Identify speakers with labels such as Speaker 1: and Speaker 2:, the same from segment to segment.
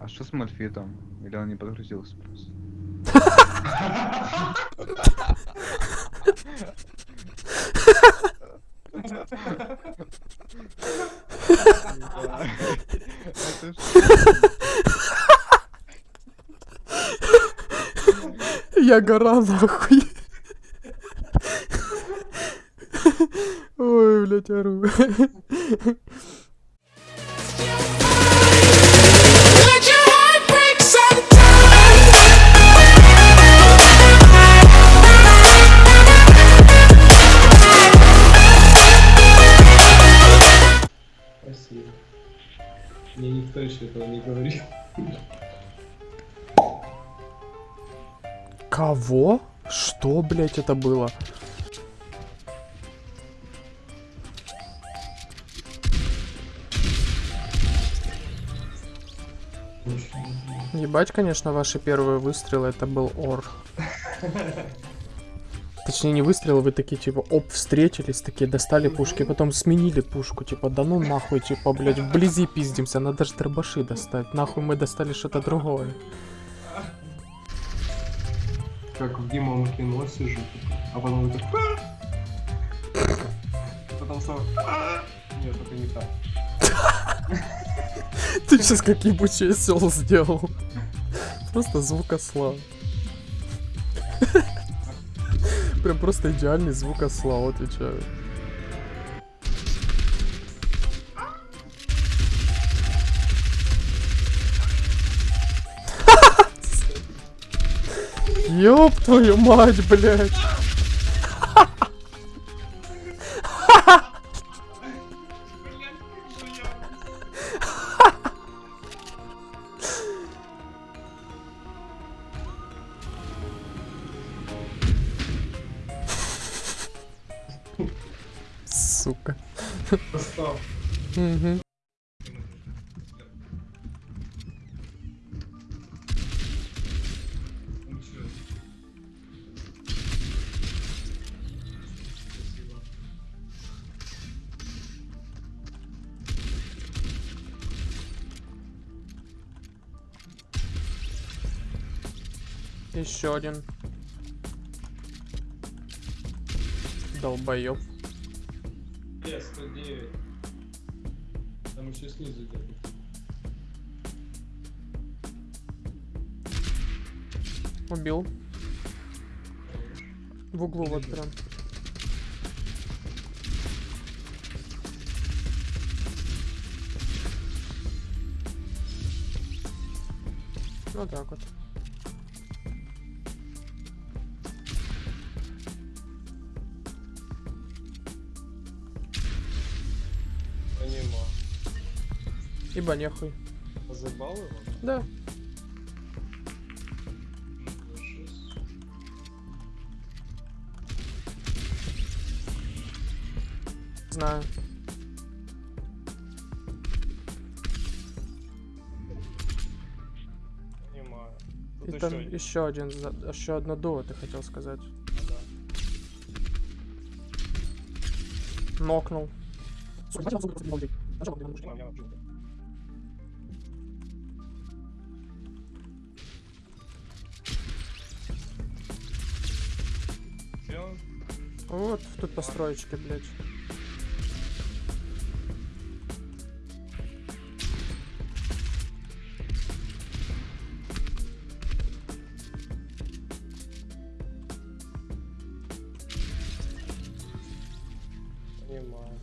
Speaker 1: А что с Мальфитом? Или он не подгрузился просто?
Speaker 2: Я гора нахуй. Ой, блядь, ору.
Speaker 3: Никто еще этого не говорил.
Speaker 2: Кого? Что, блядь, это было? Ебать, конечно, ваши первые выстрелы, это был ор. Точнее, не выстрелы, вы такие, типа, оп, встретились, такие, достали пушки, потом сменили пушку, типа, да ну нахуй, типа, блядь, вблизи пиздимся, надо же дробаши достать, нахуй мы достали что-то другое.
Speaker 3: Как в Димом кино сижу, а потом так... «А!» Потом снова... «А!» Нет, это не так.
Speaker 2: Ты сейчас как ебучий осел сделал. Просто звук Прям просто идеальный звук осла, отвечаю. Ёб твою мать, блядь. Сука. Мгм. Еще один. Долбоёб.
Speaker 3: Е, 109. Там еще снизу где-то.
Speaker 2: Убил. В углу вот прям. Вот так вот. Ибо нехуй.
Speaker 3: Забал его?
Speaker 2: Да. Знаю.
Speaker 3: Понимаю.
Speaker 2: И
Speaker 3: Тут
Speaker 2: там
Speaker 3: еще один.
Speaker 2: еще один, еще одно дуо, ты хотел сказать. Нокнул.
Speaker 3: Всё?
Speaker 2: Вот тут построечки, блядь.
Speaker 3: Понимаю.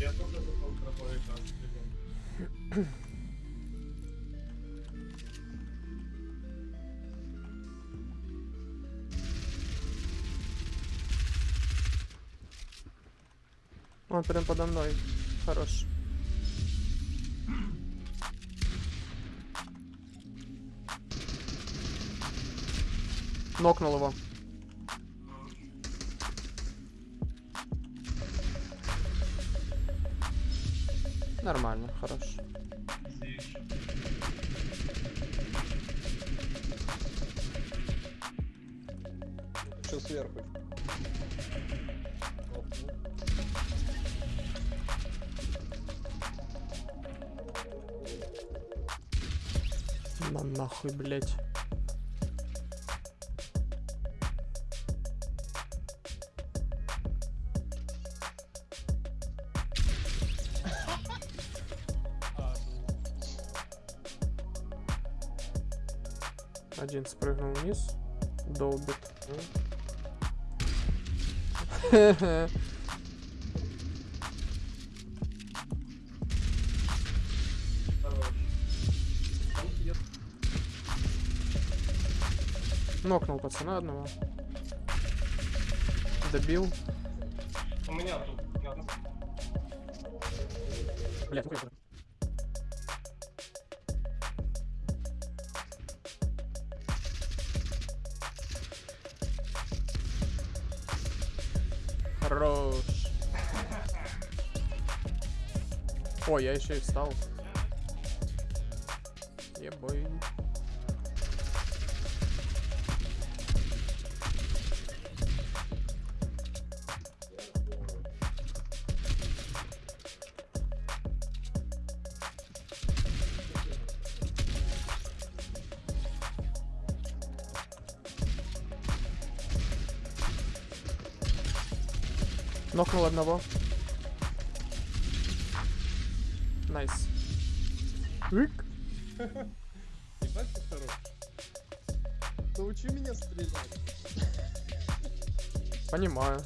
Speaker 3: Я тоже в тропой там.
Speaker 2: Он прям подо мной. Хорош. Нокнул его. Нормально, хорош.
Speaker 3: Что сверху?
Speaker 2: На нахуй, блять. Один спрыгнул вниз, долбит. Нокнул пацана одного. Добил.
Speaker 3: У меня тут.
Speaker 2: Блять, ну Хорош. О, я еще и встал. Ебой. Нокнул одного. Nice. Ик.
Speaker 4: Ебать ты хорош. Научи меня стрелять.
Speaker 2: Понимаю.